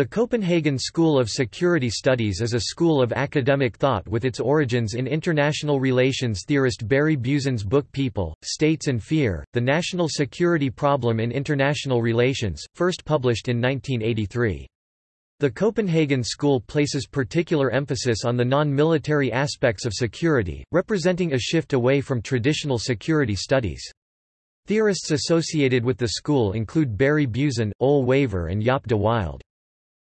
The Copenhagen School of Security Studies is a school of academic thought with its origins in international relations theorist Barry Buzan's book People, States and Fear, The National Security Problem in International Relations, first published in 1983. The Copenhagen School places particular emphasis on the non-military aspects of security, representing a shift away from traditional security studies. Theorists associated with the school include Barry Buzan, Ole Wæver and Jaap de Wilde.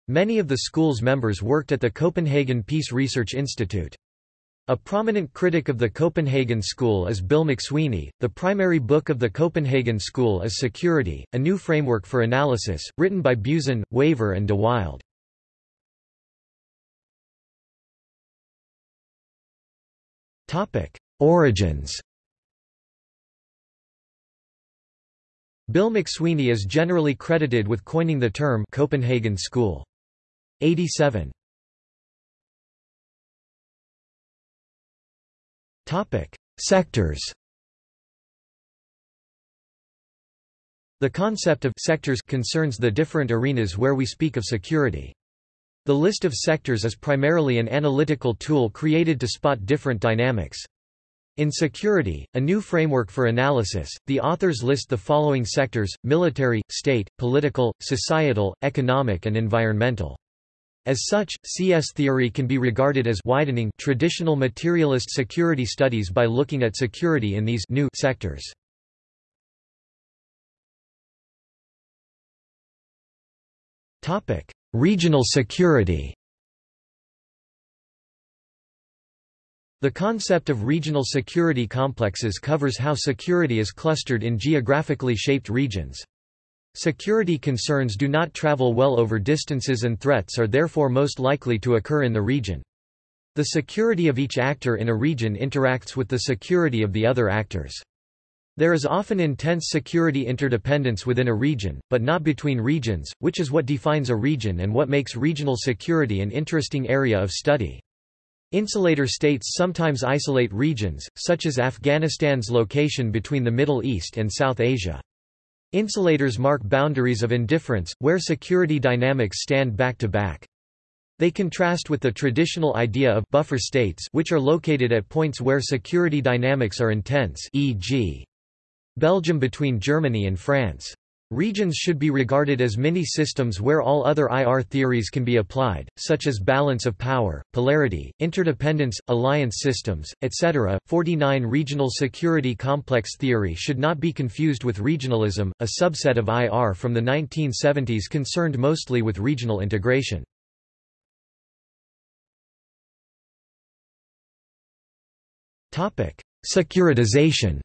Many of the school's members worked at the Copenhagen Peace Research Institute. A prominent critic of the Copenhagen School is Bill McSweeney. The primary book of the Copenhagen School is Security, a new framework for analysis, written by Buzan, Wæver and de Wilde. Topic: Origins. Bill McSweeney is generally credited with coining the term Copenhagen School. 87 Topic: Sectors. The concept of sectors concerns the different arenas where we speak of security. The list of sectors is primarily an analytical tool created to spot different dynamics. In Security, a new framework for analysis, the authors list the following sectors, military, state, political, societal, economic and environmental. As such, CS theory can be regarded as widening traditional materialist security studies by looking at security in these new sectors. Topic: Regional security. The concept of regional security complexes covers how security is clustered in geographically shaped regions. Security concerns do not travel well over distances and threats are therefore most likely to occur in the region. The security of each actor in a region interacts with the security of the other actors. There is often intense security interdependence within a region, but not between regions, which is what defines a region and what makes regional security an interesting area of study. Insulator states sometimes isolate regions, such as Afghanistan's location between the Middle East and South Asia. Insulators mark boundaries of indifference, where security dynamics stand back to back. They contrast with the traditional idea of buffer states which are located at points where security dynamics are intense e.g. Belgium between Germany and France. Regions should be regarded as mini-systems where all other IR theories can be applied, such as balance of power, polarity, interdependence, alliance systems, etc. 49 Regional security complex theory should not be confused with regionalism, a subset of IR from the 1970s concerned mostly with regional integration. Securitization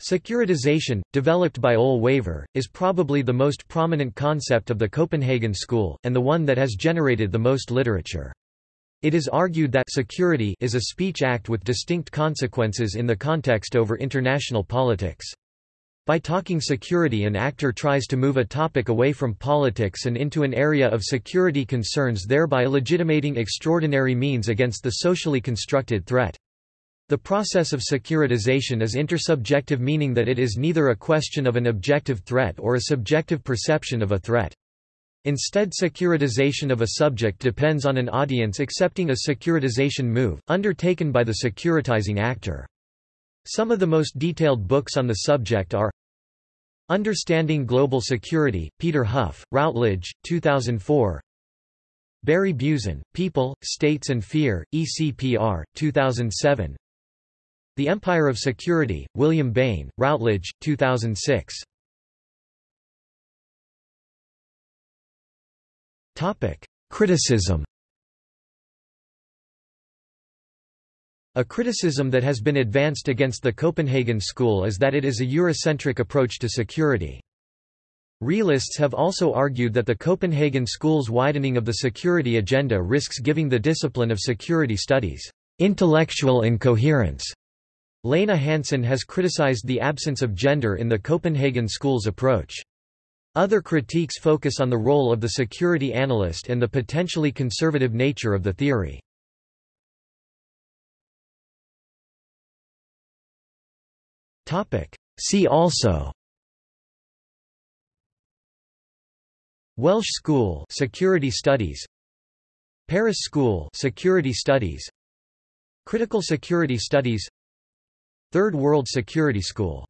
Securitization, developed by Ole Wæver, is probably the most prominent concept of the Copenhagen School, and the one that has generated the most literature. It is argued that security is a speech act with distinct consequences in the context over international politics. By talking security an actor tries to move a topic away from politics and into an area of security concerns thereby legitimating extraordinary means against the socially constructed threat. The process of securitization is intersubjective meaning that it is neither a question of an objective threat or a subjective perception of a threat. Instead securitization of a subject depends on an audience accepting a securitization move, undertaken by the securitizing actor. Some of the most detailed books on the subject are Understanding Global Security, Peter Hough, Routledge, 2004 Barry Buzan, People, States and Fear, ECPR, 2007 the Empire of Security, William Bain, Routledge, 2006. Topic: Criticism A criticism that has been advanced against the Copenhagen School is that it is a Eurocentric approach to security. Realists have also argued that the Copenhagen School's widening of the security agenda risks giving the discipline of security studies intellectual incoherence Lene Hansen has criticized the absence of gender in the Copenhagen School's approach. Other critiques focus on the role of the security analyst and the potentially conservative nature of the theory. See also. Welsh School Security Studies. Paris School Security Studies. Critical Security Studies Third World Security School